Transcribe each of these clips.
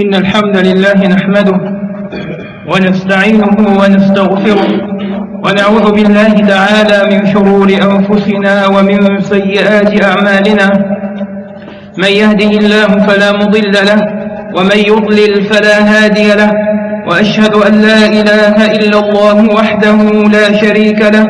إن الحمد لله نحمده ونستعينه ونستغفره ونعوذ بالله تعالى من شرور أنفسنا ومن سيئات أعمالنا. من يهده الله فلا مضل له ومن يضلل فلا هادي له وأشهد أن لا إله إلا الله وحده لا شريك له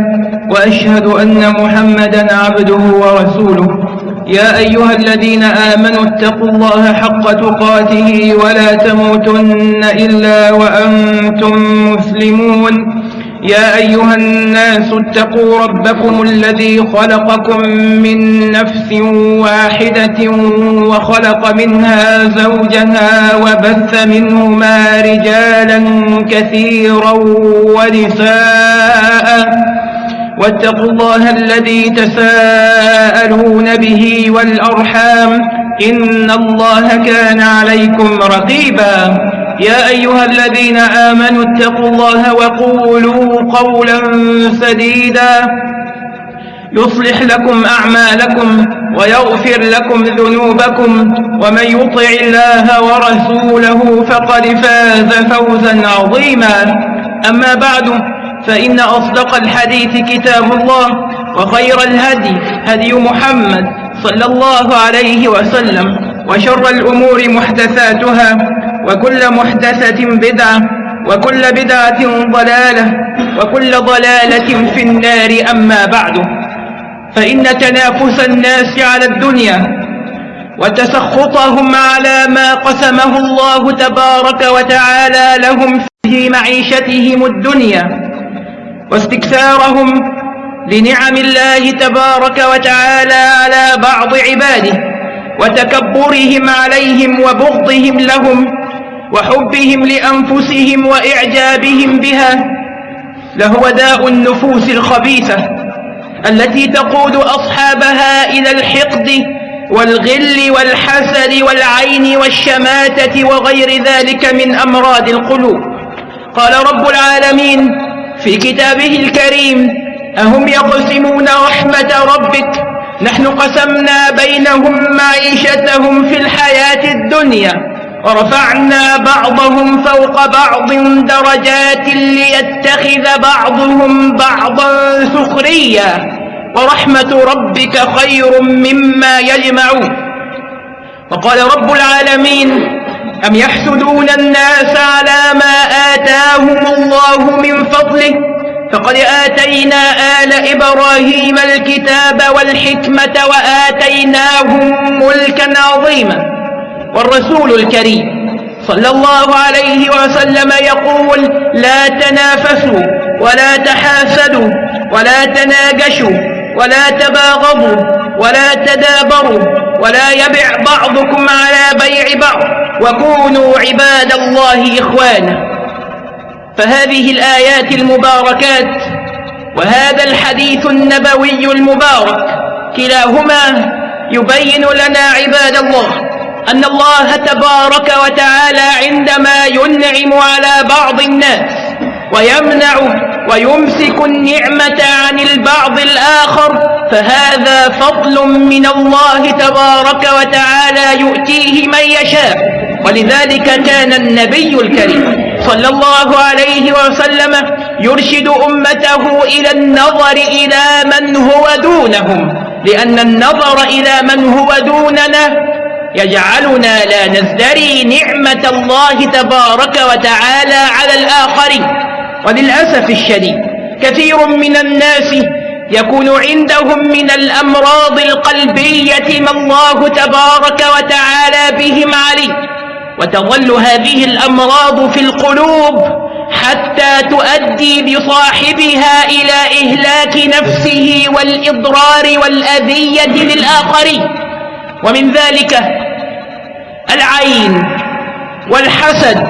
وأشهد أن محمدا عبده ورسوله. يا أيها الذين آمنوا اتقوا الله حق تقاته ولا تموتن إلا وأنتم مسلمون. يا أيها الناس اتقوا ربكم الذي خلقكم من نفس واحدة وخلق منها زوجها وبث منهما رجالا كثيرا ونساء. واتقوا الله الذي تساءلون به والأرحام إن الله كان عليكم رقيبا. يا أيها الذين آمنوا اتقوا الله وقولوا قولا سديدا. يصلح لكم أعمالكم ويغفر لكم ذنوبكم ومن يطع الله ورسوله فقد فاز فوزا عظيما. أما بعد فإن أصدق الحديث كتاب الله وخير الهدي هدي محمد صلى الله عليه وسلم وشر الأمور محدثاتها وكل محدثة بدعة وكل بدعة ضلالة وكل ضلالة في النار أما بعد فإن تنافس الناس على الدنيا وتسخطهم على ما قسمه الله تبارك وتعالى لهم في معيشتهم الدنيا واستكثارهم لنعم الله تبارك وتعالى على بعض عباده وتكبرهم عليهم وبغضهم لهم وحبهم لأنفسهم وإعجابهم بها لهو داء النفوس الخبيثة التي تقود أصحابها إلى الحقد والغل والحسد والعين والشماتة وغير ذلك من أمراض القلوب. قال رب العالمين في كتابه الكريم أهم يقسمون رحمة ربك؟ نحن قسمنا بينهم معيشتهم في الحياة الدنيا ورفعنا بعضهم فوق بعض درجات ليتخذ بعضهم بعضا سخريا ورحمة ربك خير مما يجمعون. وقال رب العالمين أم يحسدون الناس على ما آتاهم الله من فضله؟ فقد آتينا آل إبراهيم الكتاب والحكمة وآتيناهم ملكا عظيما. والرسول الكريم صلى الله عليه وسلم يقول لا تنافسوا ولا تحاسدوا ولا تناجشوا ولا تباغضوا ولا تدابروا ولا يبع بعضكم على بيع بعض. وكونوا عباد الله إخوانا فهذه الآيات المباركات وهذا الحديث النبوي المبارك كلاهما يبين لنا عباد الله أن الله تبارك وتعالى عندما ينعم على بعض الناس ويمنع ويمسك النعمة عن البعض الآخر فهذا فضل من الله تبارك وتعالى يؤتيه من يشاء. ولذلك كان النبي الكريم صلى الله عليه وسلم يرشد أمته إلى النظر إلى من هو دونهم لأن النظر إلى من هو دوننا يجعلنا لا نزدري نعمة الله تبارك وتعالى على الآخرين. وللأسف الشديد كثير من الناس يكون عندهم من الأمراض القلبية ما الله تبارك وتعالى بهم عليه وتظل هذه الأمراض في القلوب حتى تؤدي بصاحبها إلى إهلاك نفسه والإضرار والأذية للآخرين. ومن ذلك العين والحسد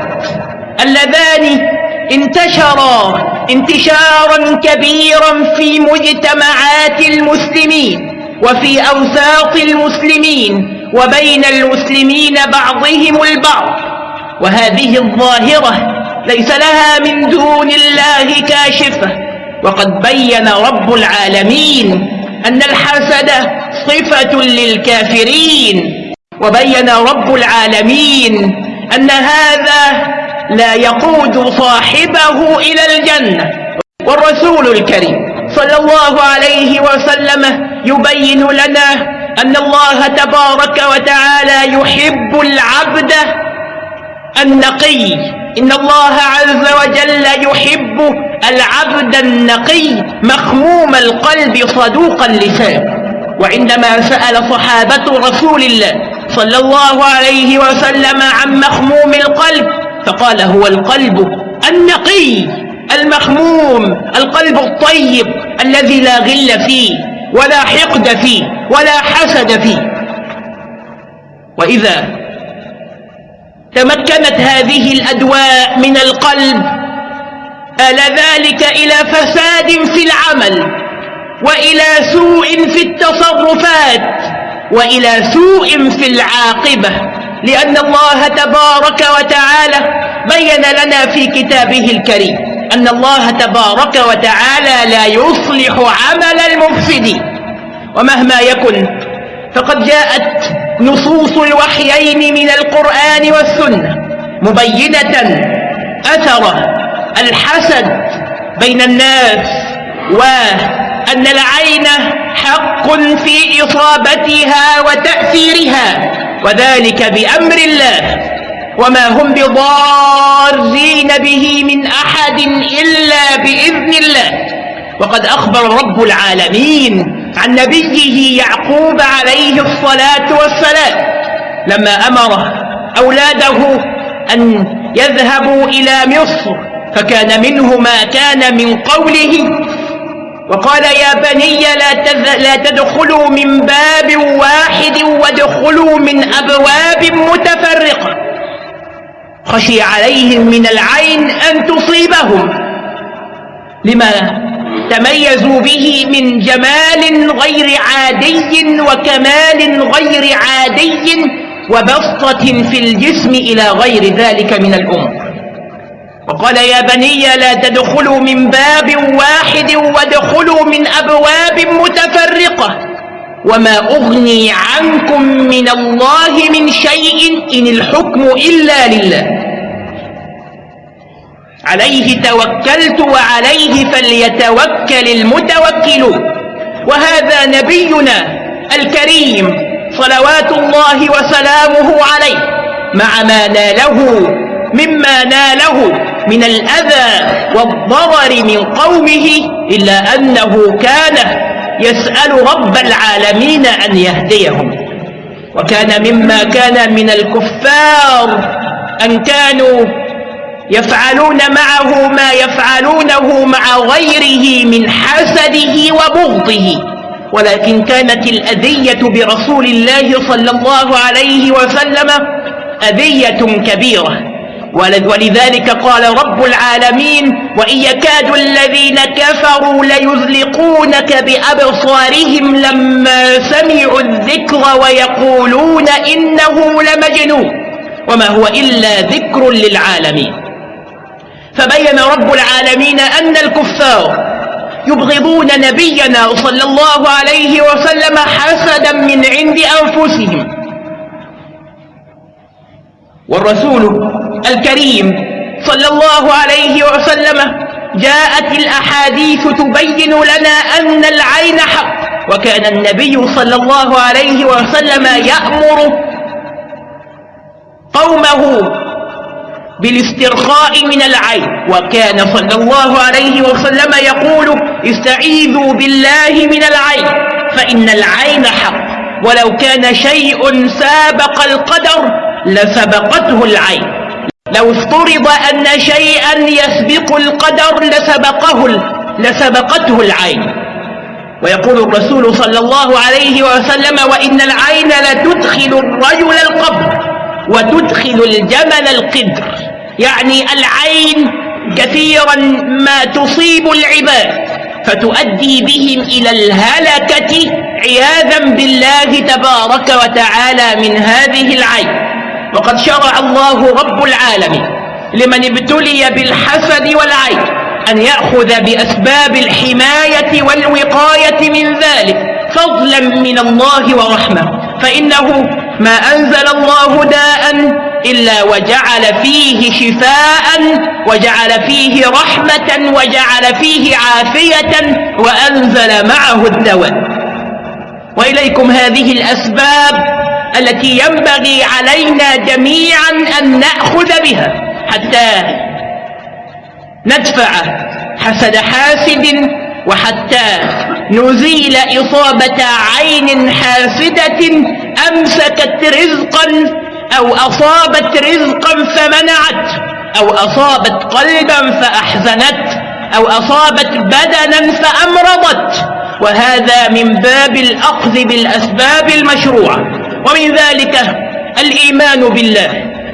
اللذان انتشرا انتشارا كبيرا في مجتمعات المسلمين وفي أوساط المسلمين وبين المسلمين بعضهم البعض. وهذه الظاهرة ليس لها من دون الله كاشفة. وقد بين رب العالمين أن الحسد صفة للكافرين. وبين رب العالمين أن هذا لا يقود صاحبه إلى الجنة. والرسول الكريم صلى الله عليه وسلم يبين لنا أن الله تبارك وتعالى يحب العبد النقي. إن الله عز وجل يحب العبد النقي مخموم القلب صدوق اللسان. وعندما سأل صحابة رسول الله صلى الله عليه وسلم عن مخموم القلب فقال هو القلب النقي المخموم القلب الطيب الذي لا غل فيه ولا حقد فيه ولا حسد فيه. وإذا تمكنت هذه الأدواء من القلب آل ذلك إلى فساد في العمل وإلى سوء في التصرفات وإلى سوء في العاقبة. لأن الله تبارك وتعالى بين لنا في كتابه الكريم أن الله تبارك وتعالى لا يصلح عمل المفسدين. ومهما يكن فقد جاءت نصوص الوحيين من القرآن والسنة مبينة أثر الحسد بين الناس وأن العين حق في إصابتها وتأثيرها وذلك بأمر الله. وما هم بضارين به من أحد إلا بإذن الله. وقد أخبر رب العالمين عن نبيه يعقوب عليه الصلاة والسلام لما أمر أولاده أن يذهبوا إلى مصر فكان منه ما كان من قوله. وقال يا بني لا, لا تدخلوا من باب واحد وادخلوا من أبواب متفرقة. خشي عليهم من العين أن تصيبهم. لما تميزوا به من جمال غير عادي وكمال غير عادي وبسطة في الجسم إلى غير ذلك من الأمور. وقال يا بني لا تدخلوا من باب واحد وادخلوا من أبواب متفرقة وما أغني عنكم من الله من شيء إن الحكم إلا لله. عليه توكلت وعليه فليتوكل المتوكلون. وهذا نبينا الكريم صلوات الله وسلامه عليه مع ما ناله مما ناله من الأذى والضرر من قومه إلا أنه كان يسأل رب العالمين أن يهديهم. وكان مما كان من الكفار أن كانوا يفعلون معه ما يفعلونه مع غيره من حسده وبغضه. ولكن كانت الأذية برسول الله صلى الله عليه وسلم أذية كبيرة. ولذلك قال رب العالمين وإن يكاد الذين كفروا ليزلقونك بأبصارهم لما سمعوا الذكر ويقولون إنه لمجنون وما هو إلا ذكر للعالمين. فبين رب العالمين أن الكفار يبغضون نبينا صلى الله عليه وسلم حسدا من عند أنفسهم. والرسول الكريم صلى الله عليه وسلم جاءت الأحاديث تبين لنا أن العين حق وكان النبي صلى الله عليه وسلم يأمر قومه بالاسترخاء من العين وكان صلى الله عليه وسلم يقول استعيذوا بالله من العين فإن العين حق ولو كان شيء سابق القدر لسبقته العين. لو افترض أن شيئا يسبق القدر لسبقه لسبقته العين. ويقول الرسول صلى الله عليه وسلم وإن العين لتدخل الرجل القبر وتدخل الجمل القدر. يعني العين كثيرا ما تصيب العباد فتؤدي بهم إلى الهلكة عياذا بالله تبارك وتعالى من هذه العين. وقد شرع الله رب العالمين لمن ابتلي بالحسد والعين أن يأخذ بأسباب الحماية والوقاية من ذلك فضلا من الله ورحمة. فإنه ما أنزل الله داء إلا وجعل فيه شفاء وجعل فيه رحمة وجعل فيه عافية وأنزل معه الدواء. وإليكم هذه الأسباب التي ينبغي علينا جميعا أن نأخذ بها حتى ندفع حسد حاسد وحتى نزيل إصابة عين حاسدة أمسكت رزقا أو أصابت رزقا فمنعت أو أصابت قلبا فأحزنت أو أصابت بدنا فأمرضت. وهذا من باب الأخذ بالأسباب المشروعة. ومن ذلك الإيمان بالله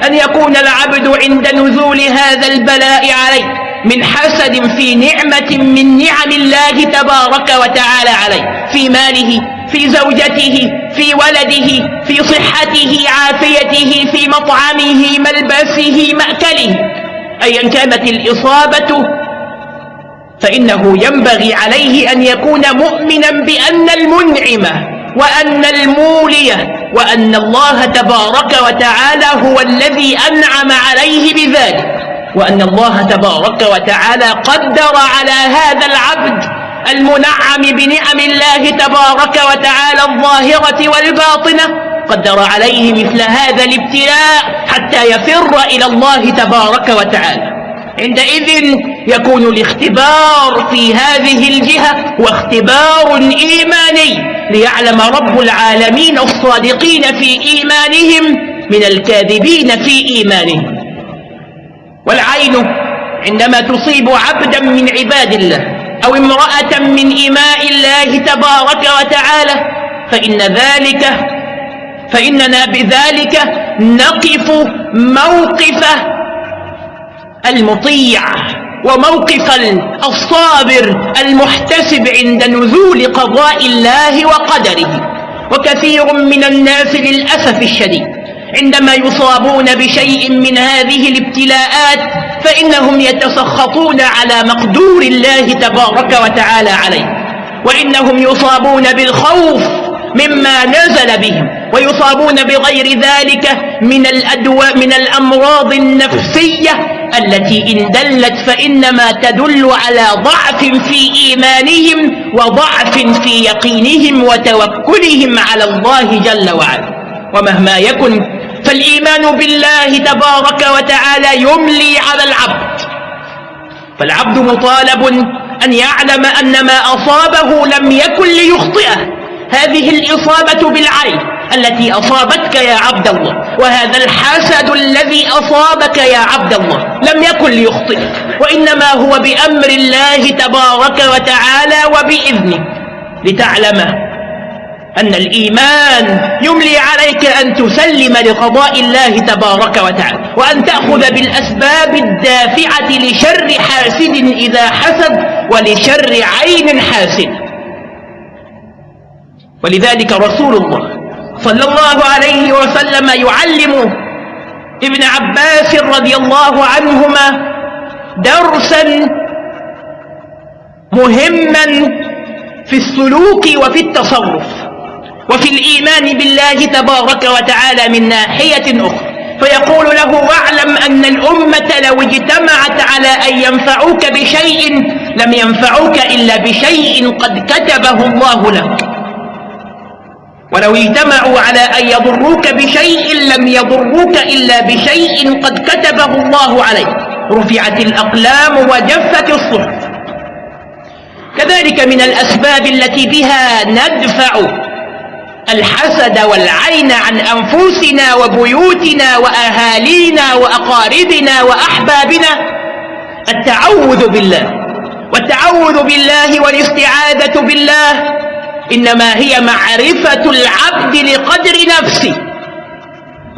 أن يكون العبد عند نزول هذا البلاء عليه من حسد في نعمة من نعم الله تبارك وتعالى عليه في ماله في زوجته في ولده في صحته عافيته في مطعمه ملبسه مأكله. أيا كانت الإصابة فإنه ينبغي عليه أن يكون مؤمنا بأن المنعم وأن المولي وأن الله تبارك وتعالى هو الذي أنعم عليه بذلك. وأن الله تبارك وتعالى قدر على هذا العبد المنعم بنعم الله تبارك وتعالى الظاهرة والباطنة. قدر عليه مثل هذا الابتلاء حتى يفر إلى الله تبارك وتعالى. عندئذ يكون الاختبار في هذه الجهة واختبار إيماني ليعلم رب العالمين الصادقين في إيمانهم من الكاذبين في إيمانهم. والعين عندما تصيب عبدا من عباد الله أو امرأة من إماء الله تبارك وتعالى فإن ذلك فإننا بذلك نقف موقف المطيع وموقف الصابر المحتسب عند نزول قضاء الله وقدره. وكثير من الناس للأسف الشديد عندما يصابون بشيء من هذه الابتلاءات فإنهم يتسخطون على مقدور الله تبارك وتعالى عليه. وإنهم يصابون بالخوف مما نزل بهم ويصابون بغير ذلك من الأدواء من الأمراض النفسية التي إن دلت فإنما تدل على ضعف في إيمانهم وضعف في يقينهم وتوكلهم على الله جل وعلا. ومهما يكن فالإيمان بالله تبارك وتعالى يملي على العبد. فالعبد مطالب أن يعلم أن ما أصابه لم يكن ليخطئه. هذه الإصابة بالعين. التي أصابتك يا عبد الله وهذا الحسد الذي أصابك يا عبد الله لم يكن ليخطئك وإنما هو بأمر الله تبارك وتعالى وبإذنه لتعلم أن الإيمان يملي عليك أن تسلم لقضاء الله تبارك وتعالى وأن تأخذ بالأسباب الدافعة لشر حاسد إذا حسد ولشر عين حاسد. ولذلك رسول الله صلى الله عليه وسلم يعلم ابن عباس رضي الله عنهما درسا مهما في السلوك وفي التصرف وفي الإيمان بالله تبارك وتعالى من ناحية أخرى. فيقول له واعلم أن الأمة لو اجتمعت على أن ينفعوك بشيء لم ينفعوك إلا بشيء قد كتبه الله لك. ولو اجتمعوا على أن يضروك بشيء لم يضروك إلا بشيء قد كتبه الله عليك. رفعت الأقلام وجفت الصحف. كذلك من الأسباب التي بها ندفع الحسد والعين عن أنفسنا وبيوتنا وأهالينا وأقاربنا وأحبابنا. التعوذ بالله. والتعوذ بالله والاستعاذة بالله. إنما هي معرفة العبد لقدر نفسه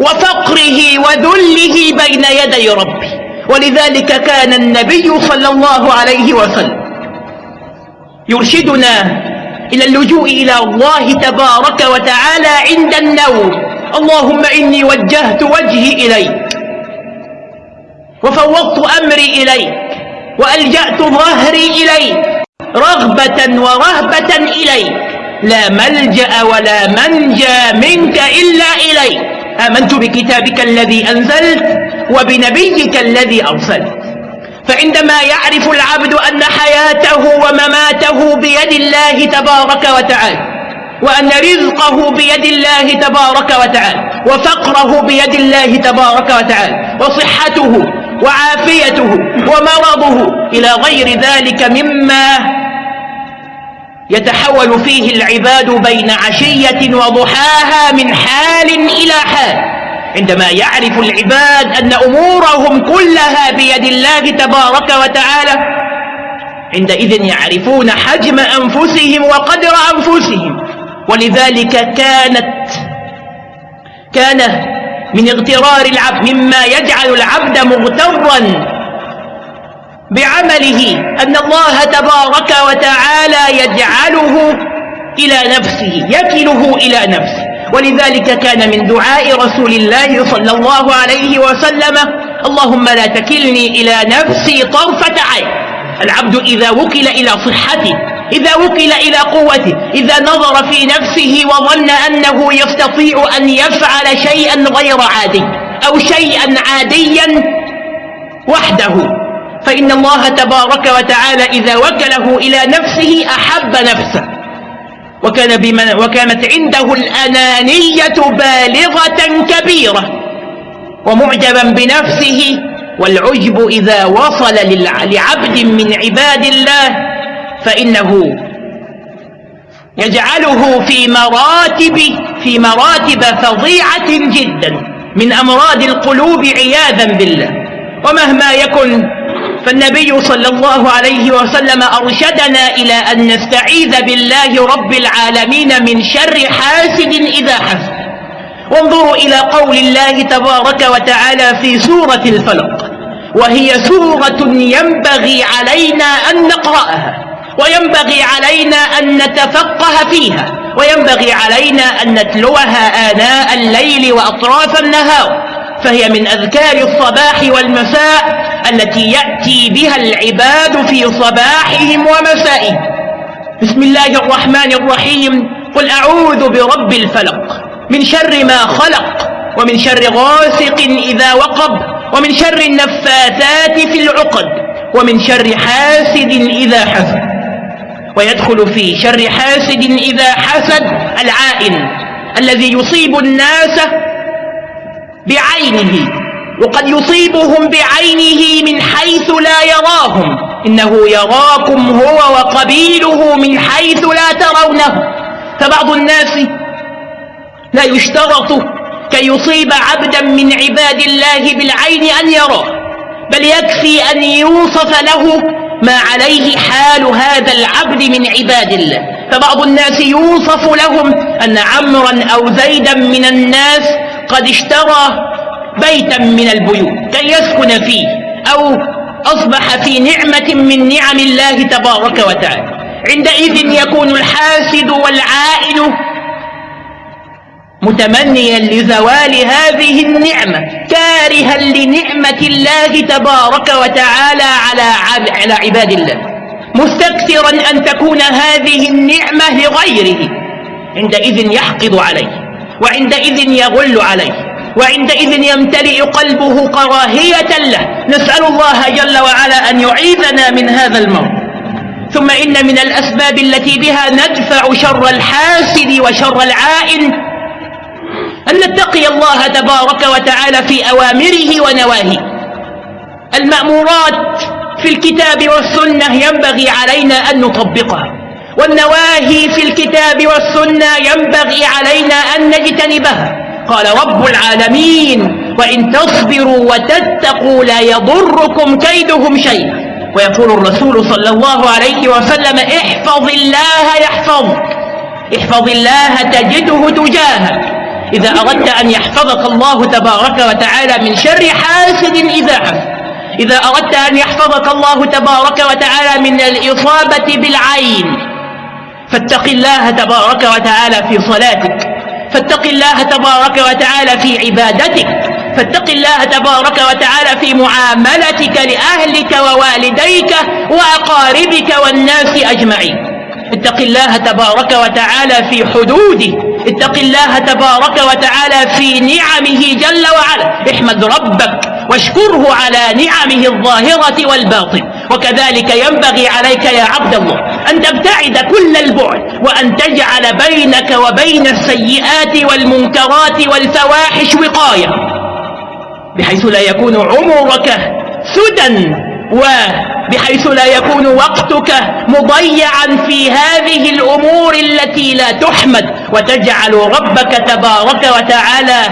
وفقره وذله بين يدي ربه ولذلك كان النبي صلى الله عليه وسلم يرشدنا إلى اللجوء إلى الله تبارك وتعالى عند النوم. اللهم إني وجهت وجهي إليك وفوضت أمري إليك وألجأت ظهري إليك رغبة ورهبة إليك. لا ملجأ ولا منجى منك إلا إليك. آمنت بكتابك الذي أنزلت وبنبيك الذي أرسلت. فعندما يعرف العبد أن حياته ومماته بيد الله تبارك وتعالى وأن رزقه بيد الله تبارك وتعالى وفقره بيد الله تبارك وتعالى وصحته وعافيته ومرضه إلى غير ذلك مما يتحول فيه العباد بين عشية وضحاها من حال إلى حال. عندما يعرف العباد أن أمورهم كلها بيد الله تبارك وتعالى عندئذ يعرفون حجم أنفسهم وقدر أنفسهم. ولذلك كانت كان من اغترار العبد مما يجعل العبد مغترا بعمله أن الله تبارك وتعالى يجعله إلى نفسه يكله إلى نفسه. ولذلك كان من دعاء رسول الله صلى الله عليه وسلم اللهم لا تكلني إلى نفسي طرفة عين. العبد إذا وكل إلى صحته إذا وكل إلى قوته إذا نظر في نفسه وظن أنه يستطيع أن يفعل شيئا غير عادي أو شيئا عاديا وحده. فإن الله تبارك وتعالى إذا وكله إلى نفسه أحب نفسه. وكان بمن وكانت عنده الأنانية بالغة كبيرة ومعجبا بنفسه والعجب إذا وصل لعبد من عباد الله فإنه يجعله في مراتب في مراتب فظيعة جدا من أمراض القلوب عياذا بالله. ومهما يكن فالنبي صلى الله عليه وسلم أرشدنا إلى أن نستعيذ بالله رب العالمين من شر حاسد إذا حسد. وانظروا إلى قول الله تبارك وتعالى في سورة الفلق وهي سورة ينبغي علينا أن نقرأها وينبغي علينا أن نتفقه فيها وينبغي علينا أن نتلوها آناء الليل وأطراف النهار فهي من أذكار الصباح والمساء التي يأتي بها العباد في صباحهم ومسائهم. بسم الله الرحمن الرحيم. قل أعوذ برب الفلق. من شر ما خلق ومن شر غاسق إذا وقب ومن شر النفاثات في العقد ومن شر حاسد إذا حسد. ويدخل في شر حاسد إذا حسد العائن الذي يصيب الناس بعينه. وقد يصيبهم بعينه من حيث لا يراهم. إنه يراكم هو وقبيله من حيث لا ترونه. فبعض الناس لا يشترط كي يصيب عبدا من عباد الله بالعين أن يراه بل يكفي أن يوصف له ما عليه حال هذا العبد من عباد الله. فبعض الناس يوصف لهم أن عمرا أو زيدا من الناس قد اشترى بيتا من البيوت كي يسكن فيه أو أصبح في نعمة من نعم الله تبارك وتعالى. عندئذ يكون الحاسد والعائل متمنيا لزوال هذه النعمة كارها لنعمة الله تبارك وتعالى على على عباد الله. مستكثرا أن تكون هذه النعمة لغيره. عندئذ يحقد عليه وعندئذ يغل عليه. وعندئذ يمتلئ قلبه كراهية له. نسأل الله جل وعلا أن يعيذنا من هذا الموت. ثم إن من الأسباب التي بها ندفع شر الحاسد وشر العائن أن نتقي الله تبارك وتعالى في أوامره ونواهيه. المأمورات في الكتاب والسنة ينبغي علينا أن نطبقها. والنواهي في الكتاب والسنة ينبغي علينا أن نجتنبها. قال رب العالمين وإن تصبروا وتتقوا لا يضركم كيدهم شيئا. ويقول الرسول صلى الله عليه وسلم احفظ الله يحفظك. احفظ الله تجده تجاهك. إذا أردت أن يحفظك الله تبارك وتعالى من شر حاسد إذا حسد إذا أردت أن يحفظك الله تبارك وتعالى من الإصابة بالعين فاتق الله تبارك وتعالى في صلاتك. فاتق الله تبارك وتعالى في عبادتك فاتق الله تبارك وتعالى في معاملتك لأهلك ووالديك وأقاربك والناس أجمعين. اتق الله تبارك وتعالى في حدوده اتق الله تبارك وتعالى في نعمه جل وعلا. احمد ربك واشكره على نعمه الظاهرة والباطن وكذلك ينبغي عليك يا عبد الله أن تبتعد كل البعد وأن بينك وبين السيئات والمنكرات والفواحش وقاية بحيث لا يكون عمرك سدى وبحيث لا يكون وقتك مضيعا في هذه الأمور التي لا تحمد وتجعل ربك تبارك وتعالى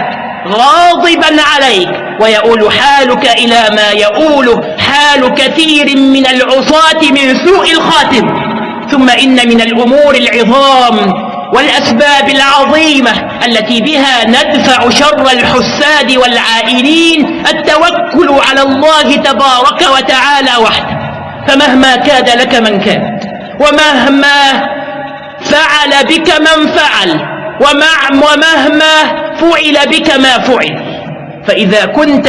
غاضبا عليك ويؤول حالك إلى ما يؤول حال كثير من العصاة من سوء الخاتم. ثم إن من الأمور العظام والأسباب العظيمة التي بها ندفع شر الحساد والعائلين التوكل على الله تبارك وتعالى وحده. فمهما كاد لك من كاد ومهما فعل بك من فعل ومهما فعل بك ما فعل. فإذا كنت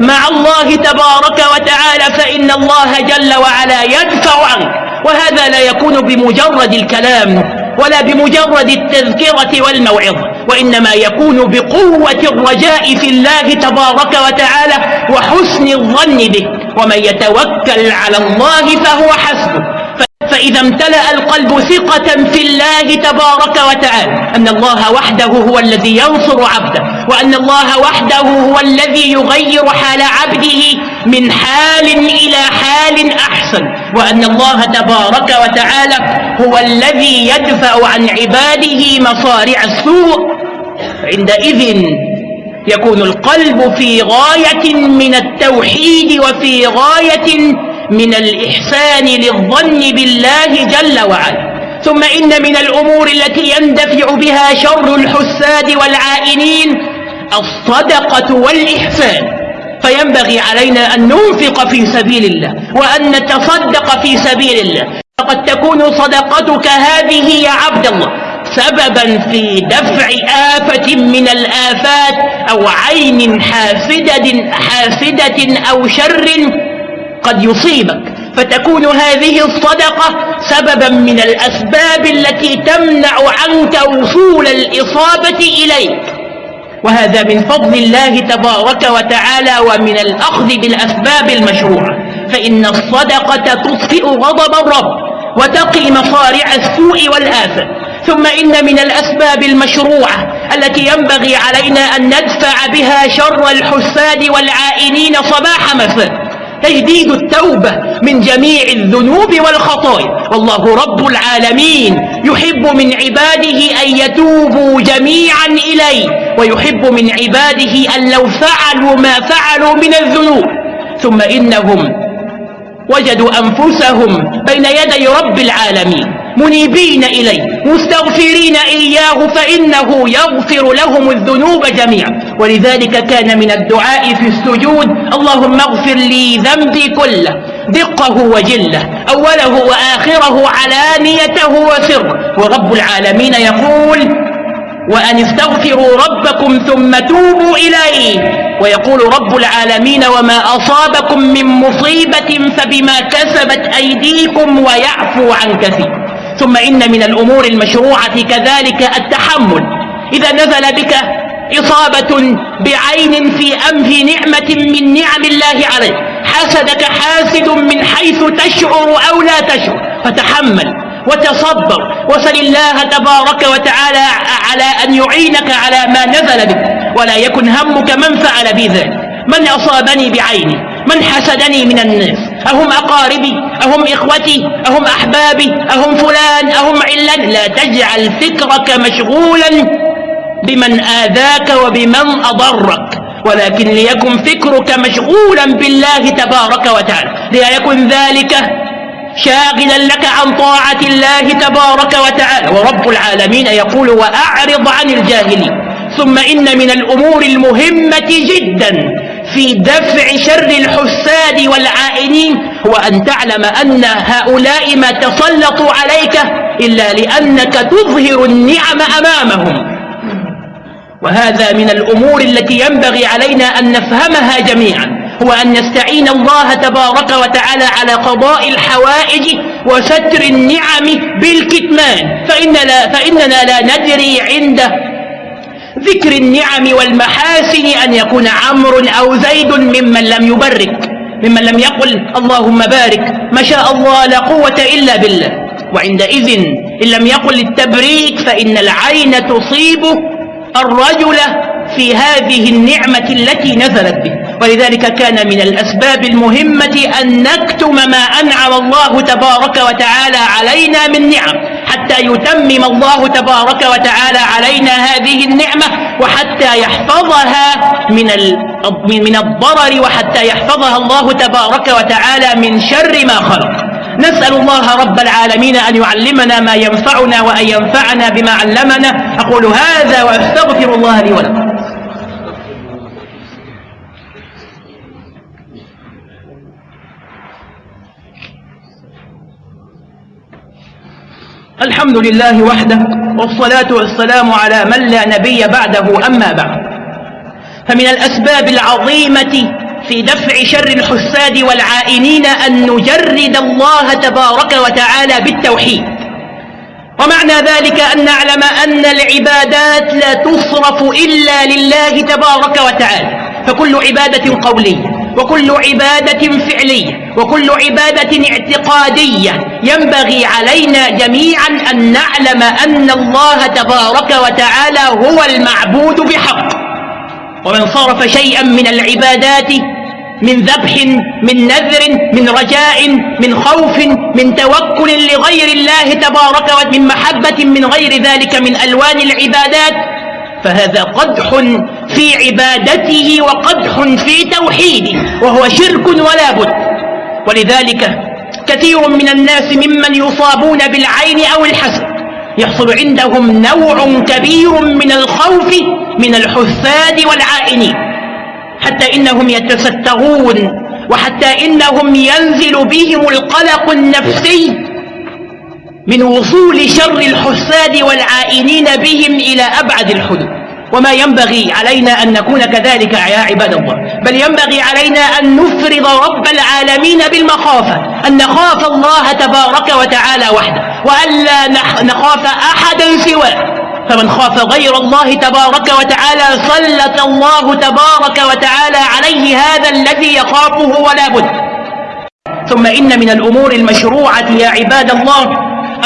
مع الله تبارك وتعالى فإن الله جل وعلا يدفع عنك وهذا لا يكون بمجرد الكلام. ولا بمجرد التذكرة والموعظة وإنما يكون بقوة الرجاء في الله تبارك وتعالى وحسن الظن به ومن يتوكل على الله فهو حسبه. فإذا امتلأ القلب ثقة في الله تبارك وتعالى أن الله وحده هو الذي ينصر عبده وأن الله وحده هو الذي يغير حال عبده من حال إلى حال أحسن وأن الله تبارك وتعالى هو الذي يدفع عن عباده مصارع السوء. عندئذ يكون القلب في غاية من التوحيد وفي غاية من الإحسان للظن بالله جل وعلا. ثم إن من الأمور التي يندفع بها شر الحساد والعائنين الصدقة والإحسان. فينبغي علينا أن ننفق في سبيل الله وأن نتصدق في سبيل الله. فقد تكون صدقتك هذه يا عبد الله سببا في دفع آفة من الآفات أو عين حاسدة, حاسدة أو شر قد يصيبك. فتكون هذه الصدقة سببا من الأسباب التي تمنع عنك وصول الإصابة إليك. وهذا من فضل الله تبارك وتعالى ومن الأخذ بالأسباب المشروعة. فإن الصدقة تطفئ غضب الرب وتقي مصارع السوء والآفة. ثم إن من الأسباب المشروعة التي ينبغي علينا أن ندفع بها شر الحساد والعائنين صباح مساء. تجديد التوبة من جميع الذنوب والخطايا. والله رب العالمين يحب من عباده أن يتوبوا جميعا إليه ويحب من عباده أن لو فعلوا ما فعلوا من الذنوب. ثم إنهم وجدوا أنفسهم بين يدي رب العالمين منيبين إليه مستغفرين إياه فإنه يغفر لهم الذنوب جميعا. ولذلك كان من الدعاء في السجود اللهم اغفر لي ذنبي كله دقه وجله أوله وآخره علانيته وسره. ورب العالمين يقول وأن استغفروا ربكم ثم توبوا إليه ويقول رب العالمين وما أصابكم من مصيبة فبما كسبت أيديكم ويعفو عن كثير ثم إن من الأمور المشروعة كذلك التحمل. إذا نزل بك إصابة بعين في أنف نعمة من نعم الله عليك. حسدك حاسد من حيث تشعر أو لا تشعر. فتحمل وتصبر وسل الله تبارك وتعالى على أن يعينك على ما نزل بك. ولا يكن همك من فعل بي ذلك. من أصابني بعيني من حسدني من الناس. أهم أقاربي أهم إخوتي أهم أحبابي أهم فلان أهم علان. لا تجعل فكرك مشغولا بمن آذاك وبمن أضرك. ولكن ليكن فكرك مشغولا بالله تبارك وتعالى. ليكن ذلك شاغلا لك عن طاعة الله تبارك وتعالى. ورب العالمين يقول وأعرض عن الجاهلين. ثم إن من الأمور المهمة جدا في دفع شر الحساد والعائنين. أن تعلم أن هؤلاء ما تسلطوا عليك إلا لأنك تظهر النعم أمامهم. وهذا من الأمور التي ينبغي علينا أن نفهمها جميعا هو أن نستعين الله تبارك وتعالى على قضاء الحوائج وستر النعم بالكتمان. فإننا, فإننا لا ندري عند ذكر النعم والمحاسن أن يكون عمرو أو زيد ممن لم يبرك ممن لم يقل اللهم بارك ما شاء الله لا قوة إلا بالله. وعندئذ إن لم يقل التبريك فإن العين تصيب الرجل في هذه النعمة التي نزلت به. ولذلك كان من الأسباب المهمة أن نكتم ما أنعم الله تبارك وتعالى علينا من نعم. حتى يتمم الله تبارك وتعالى علينا هذه النعمة وحتى يحفظها من من الضرر وحتى يحفظها الله تبارك وتعالى من شر ما خلق. نسأل الله رب العالمين أن يعلمنا ما ينفعنا وأن ينفعنا بما علمنا. أقول هذا وأستغفر الله لي ولكم. الحمد لله وحده والصلاة والسلام على من لا نبي بعده أما بعد. فمن الأسباب العظيمة في دفع شر الحساد والعائنين أن نجرد الله تبارك وتعالى بالتوحيد. ومعنى ذلك أن نعلم أن العبادات لا تصرف إلا لله تبارك وتعالى. فكل عبادة قولية وكل عبادة فعلية وكل عبادة اعتقادية ينبغي علينا جميعا أن نعلم أن الله تبارك وتعالى هو المعبود بحق. ومن صرف شيئا من العبادات من ذبح من نذر من رجاء من خوف من توكل لغير الله تبارك ومن محبة من غير ذلك من ألوان العبادات. فهذا قدح في عبادته وقدح في توحيده وهو شرك ولا بد. ولذلك كثير من الناس ممن يصابون بالعين أو الحسد يحصل عندهم نوع كبير من الخوف من الحساد والعائنين. حتى إنهم يتستغون وحتى إنهم ينزل بهم القلق النفسي من وصول شر الحساد والعائنين بهم إلى أبعد الحدود. وما ينبغي علينا أن نكون كذلك يا عباد الله بل ينبغي علينا أن نفرض رب العالمين بالمخافة أن نخاف الله تبارك وتعالى وحده وألا نخاف أحدا سواه. فمن خاف غير الله تبارك وتعالى سلط الله تبارك وتعالى عليه هذا الذي يخافه ولا بد. ثم إن من الأمور المشروعة يا عباد الله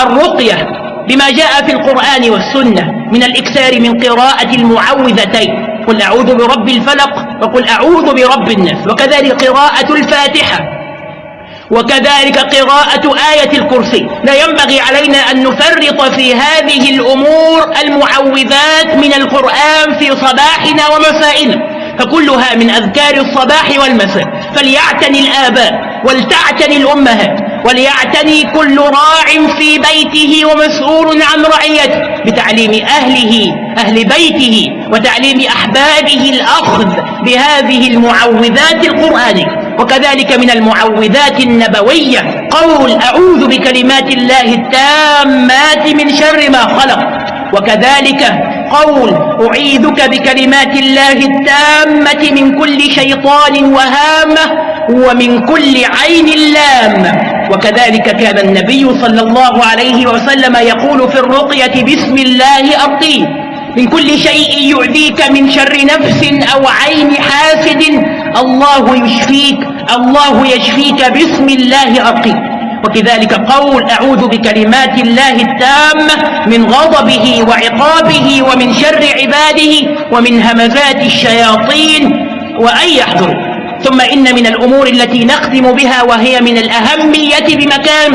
الرقية بما جاء في القرآن والسنة من الإكثار من قراءة المعوذتين. قل أعوذ برب الفلق وقل أعوذ برب الناس وكذلك قراءة الفاتحة. وكذلك قراءة آية الكرسي. لا ينبغي علينا أن نفرط في هذه الأمور المعوذات من القرآن في صباحنا ومسائنا فكلها من أذكار الصباح والمساء. فليعتني الآباء ولتعتني الأمهات وليعتني كل راع في بيته ومسؤول عن رعيته بتعليم أهله أهل بيته وتعليم أحبابه الأخذ بهذه المعوذات القرآنية. وكذلك من المعوذات النبوية قول أعوذ بكلمات الله التامات من شر ما خلق وكذلك قول أعيذك بكلمات الله التامة من كل شيطان وهامة ومن كل عين لامة وكذلك كان النبي صلى الله عليه وسلم يقول في الرقية بسم الله أرقيه من كل شيء يعذيك من شر نفس أو عين حاسد الله يشفيك الله يشفيك بسم الله أرقيه وكذلك قول أعوذ بكلمات الله التامة من غضبه وعقابه ومن شر عباده ومن همزات الشياطين وأن يحضروا. ثم إن من الأمور التي نختم بها وهي من الأهمية بمكان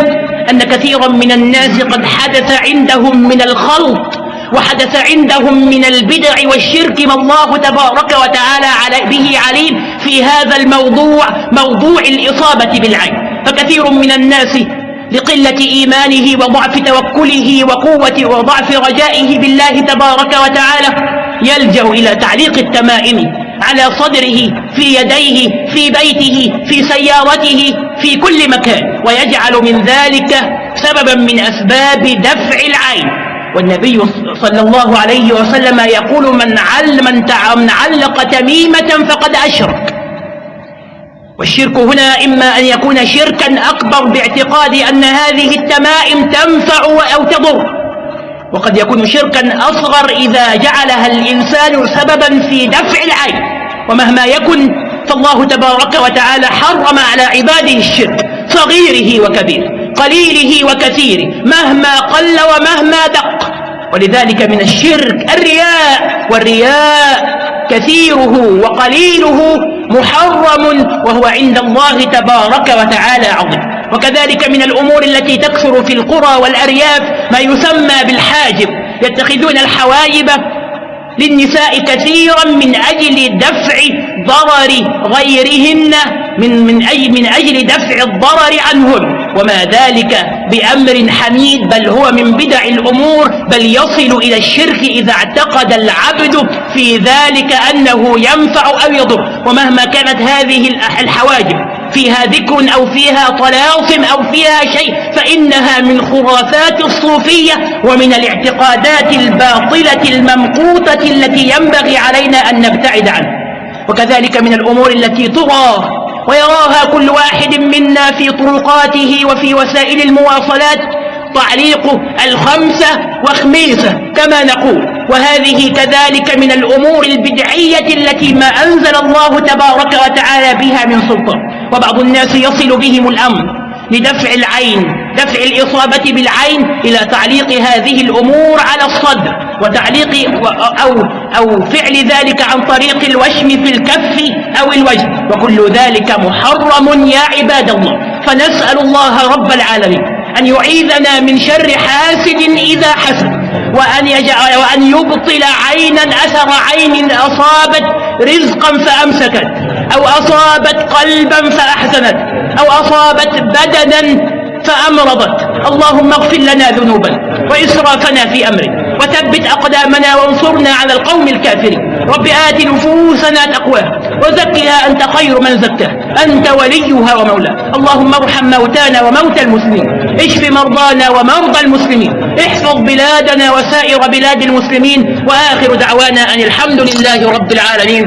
أن كثيرا من الناس قد حدث عندهم من الخلط وحدث عندهم من البدع والشرك ما الله تبارك وتعالى به عليم في هذا الموضوع موضوع الإصابة بالعين. فكثير من الناس لقلة إيمانه وضعف توكله وقوة وضعف رجائه بالله تبارك وتعالى يلجأ إلى تعليق التمائم على صدره في يديه في بيته في سيارته في كل مكان ويجعل من ذلك سببا من أسباب دفع العين. والنبي صلى الله عليه وسلم يقول من من علق تميمة فقد أشرك. والشرك هنا إما أن يكون شركا أكبر باعتقاد أن هذه التمائم تنفع أو تضر. وقد يكون شركا أصغر إذا جعلها الإنسان سببا في دفع العين. ومهما يكن فالله تبارك وتعالى حرم على عباده الشرك صغيره وكبيره. قليله وكثيره مهما قل ومهما دق. ولذلك من الشرك الرياء والرياء كثيره وقليله محرم وهو عند الله تبارك وتعالى عظيم. وكذلك من الأمور التي تكثر في القرى والأرياف ما يسمى بالحاجب. يتخذون الحواجب للنساء كثيرا من أجل دفع ضرر غيرهن من, من, أي من أجل دفع الضرر عنهن. وما ذلك بأمر حميد بل هو من بدع الأمور بل يصل إلى الشرك إذا اعتقد العبد في ذلك أنه ينفع أو يضر. ومهما كانت هذه الحواجب فيها ذكر أو فيها طلاسم أو فيها شيء فإنها من خرافات الصوفية ومن الاعتقادات الباطلة الممقوتة التي ينبغي علينا أن نبتعد عنها. وكذلك من الأمور التي ترى ويراها كل واحد منا في طرقاته وفي وسائل المواصلات تعليق الخمسة وخميسة كما نقول. وهذه كذلك من الأمور البدعية التي ما أنزل الله تبارك وتعالى بها من سلطان. وبعض الناس يصل بهم الأمر لدفع العين. دفع الإصابة بالعين إلى تعليق هذه الأمور على الصدر وتعليق أو, أو فعل ذلك عن طريق الوشم في الكف أو الوجه. وكل ذلك محرم يا عباد الله. فنسأل الله رب العالمين أن يعيذنا من شر حاسد إذا حسد وأن, يجعل وأن يبطل عينا أثر عين أصابت رزقا فأمسكت أو أصابت قلبا فأحسنت أو أصابت بدنا فأمرضت. اللهم اغفر لنا ذنوبنا وإسرافنا في أمرنا وثبت أقدامنا وانصرنا على القوم الكافرين. رب آت نفوسنا تقواها وزكها أنت خير من زكاها. أنت وليها ومولاها. اللهم ارحم موتانا وموتى المسلمين. اشف مرضانا ومرضى المسلمين. احفظ بلادنا وسائر بلاد المسلمين. وآخر دعوانا أن الحمد لله رب العالمين.